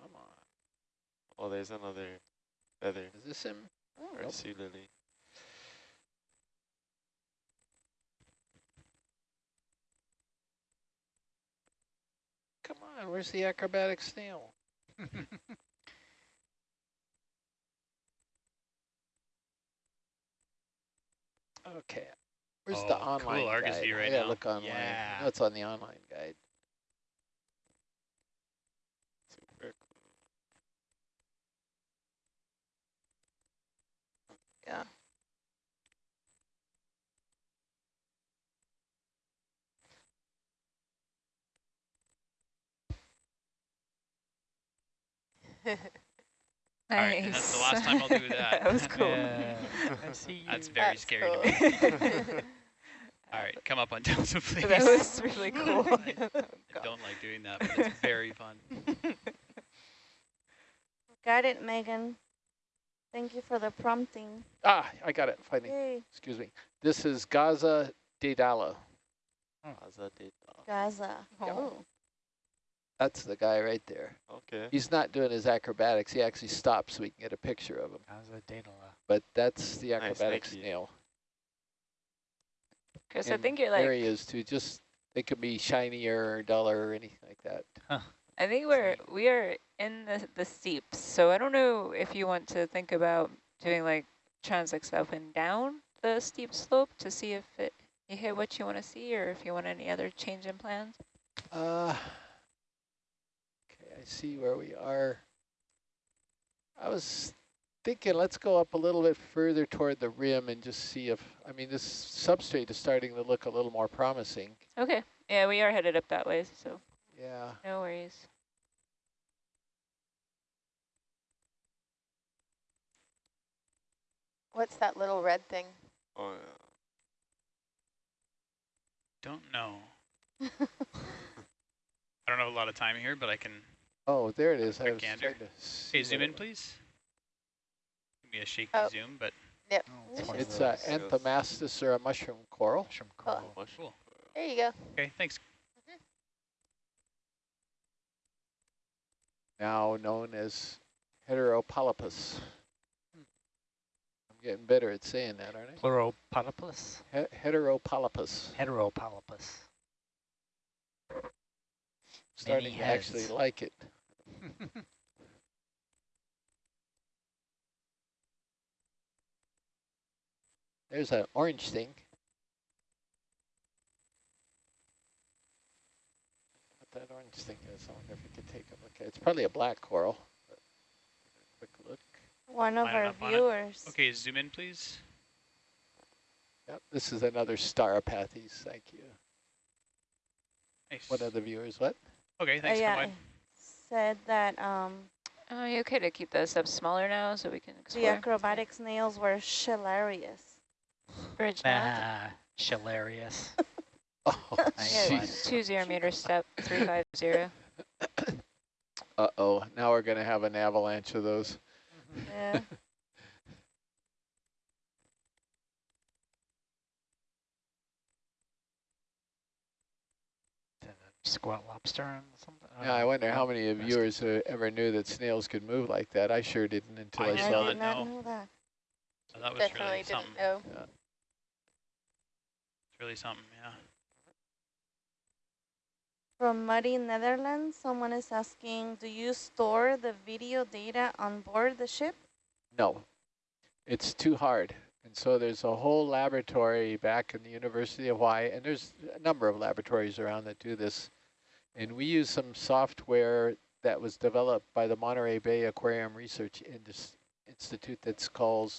Come on. oh, there's another feather Is this him? Oh, or Nope. sea lily. Come on, where's the acrobatic snail? Okay. Where's the Oh, cool online Argus guide? view right I gotta now. look online. Yeah. I know it's on the online guide. Yeah. All right, and that's the last time I'll do that. that was cool. Yeah, I see you. That's very That's scary cool. to me. All right, come up on Delta, please. that was really cool. I, oh, I don't like doing that, but it's very fun. Got it, Megan. Thank you for the prompting. Ah, I got it, finally. Yay, Excuse me. This is Gaza daedala. Gaza data. Gaza. Yeah. Oh. That's the guy right there. Okay. He's not doing his acrobatics. He actually stops so we can get a picture of him. How's a data But that's the Nice, acrobatic thank you. snail. Chris, I think you're There like, he is too. Just they could be shinier or duller or anything like that. I think we're, we are in the, the steeps. So I don't know if you want to think about doing like transects up and down the steep slope to see if it, you hit what you want to see or if you want any other change in plans. Uh, okay, I see where we are. I was thinking let's go up a little bit further toward the rim and just see if, I mean, this substrate is starting to look a little more promising. Okay. Yeah, we are headed up that way, so Yeah. no worries. What's that little red thing? Oh, yeah. Don't know. I don't have a lot of time here, but I can. Oh, there it is. I Quick was gander. trying to see zoom in, please. Give me a shaky Oh. zoom, but Oh, It's an uh, those Anthomastus or a mushroom coral. mushroom coral. mush. cool. There you go. Okay, thanks. Now known as Heteropolypus. Hmm. I'm getting better at saying that, aren't I? Pleuropolypus? He Heteropolypus. Heteropolypus. Starting to actually like it. There's an orange thing. What that orange thing is, I wonder if we could take a look at it. It's probably a black coral. Quick look. One of Line it our up on it. viewers. Okay, zoom in, please. Yep, this is another Stauropathes, thank you. Nice. One of the viewers, what? Okay, Uh, thanks. yeah, Come on. said that um, Oh, you okay to keep this up smaller now so we can the explore? acrobatic snails were hilarious. Bridge now. Nah, Schillarius. Oh, Nice one. jeez. Two zero meter step, three five zero. Uh-oh, now we're gonna have an avalanche of those. Yeah. Squat lobster and something? Yeah, I wonder how many of rest- viewers uh, ever knew that snails could move like that. I sure didn't until I I, did I saw did it. not not know. know that. So that was Definitely really didn't something. know. It's really something, yeah. From Muddy Netherlands, someone is asking, do you store the video data on board the ship? No, it's too hard. And so there's a whole laboratory back in the University of Hawaii, and there's a number of laboratories around that do this. And we use some software that was developed by the Monterey Bay Aquarium Research Institute that's called,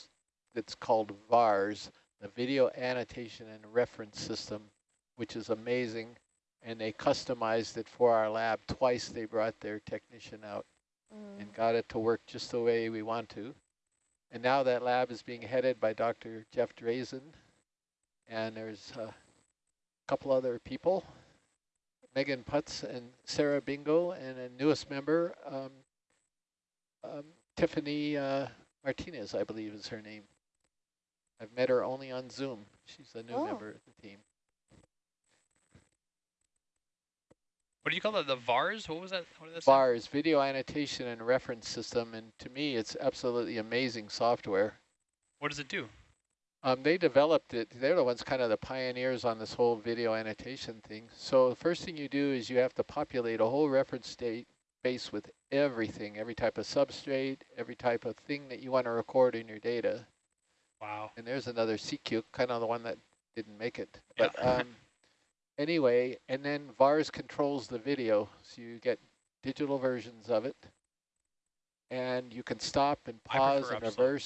that's called VARS, the Video Annotation and Reference System, which is amazing. And they customized it for our lab. Twice they brought their technician out Mm. and got it to work just the way we want to. And now that lab is being headed by Dr. Jeff Drazen, and there's a couple other people, Meagan Putts and Sarah Bingo, and a newest member, um, um, Tiffany uh, Martinez, I believe is her name. I've met her only on Zoom. She's a new Oh. member of the team. What do you call that? The VARs? What was that? What that say? VARS, Video Annotation and Reference System, and to me, it's absolutely amazing software. What does it do? Um, they developed it. They're the ones kind of the pioneers on this whole video annotation thing. So the first thing you do is you have to populate a whole reference state base with everything, every type of substrate, every type of thing that you want to record in your data. Wow. And there's another CQ, kind of the one that didn't make it. Yeah. But um, anyway, and then VARS controls the video, so you get digital versions of it. And you can stop and pause and reverse